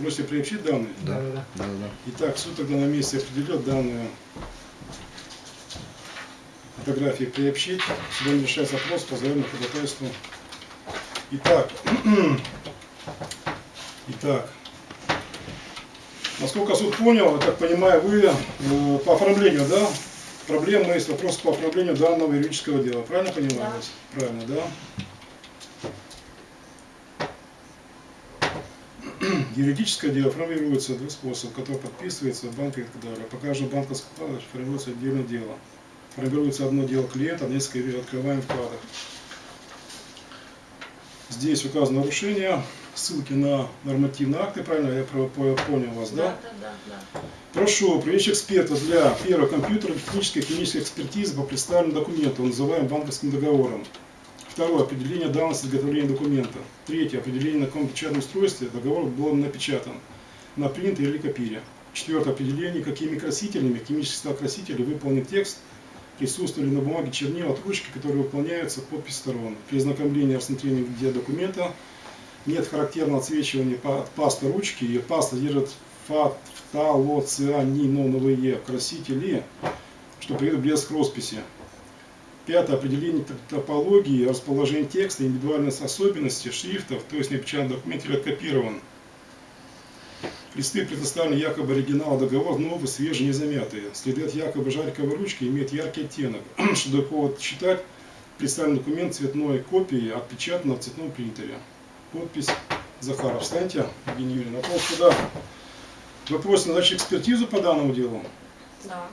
просите приобщить данные? Да. Да, да, да. Да, да. Итак, суд тогда на месте определет данные фотографии приобщить. Судом решается вопрос по заявленному ходатайству. Итак, итак, насколько суд понял, я так понимаю, вы э, по оформлению, да? Проблема есть вопрос по оформлению данного юридического дела. Правильно понимаю? Да. вас? Правильно, да? Юридическое дело формируется двух способов, который подписывается в банке и так далее. По каждому банковскому вкладу формируется отдельное дело. Формируется одно дело клиента, несколько открываем вкладов. Здесь указано нарушение, ссылки на нормативные акты, правильно я понял вас, да? Да, да, да. Прошу привлечь эксперта для первого компьютера технической и клинической экспертизы по представленному документу, называемым банковским договором. Второе. Определение давности изготовления документа. Третье. Определение, на каком печатном устройстве договор был напечатан. На принтере или копире. Четвертое. Определение, какими красителями, химических состав красителей выполнен текст, присутствовали на бумаге чернила от ручки, которые выполняются подпись сторон. При ознакомлении и рассмотрении документа нет характерного отсвечивания от пасты ручки, и паста держит фталоцианиновые красители, что приведет к блеск росписи. Пятое. Определение топологии, расположения текста, индивидуальных особенностей шрифтов, то есть напечатан документ или откопирован. Листы предоставлены якобы оригинал договор, новые, свежие, не замятые. Следы от якобы жариковой ручки имеют яркий оттенок, что дает повод считать представленный документ цветной копией, отпечатанной в цветном принтере. Подпись Захаров. Встаньте, Евгения Юрьевна. Вопрос сюда. Вы просите назначить экспертизу по данному делу? Да.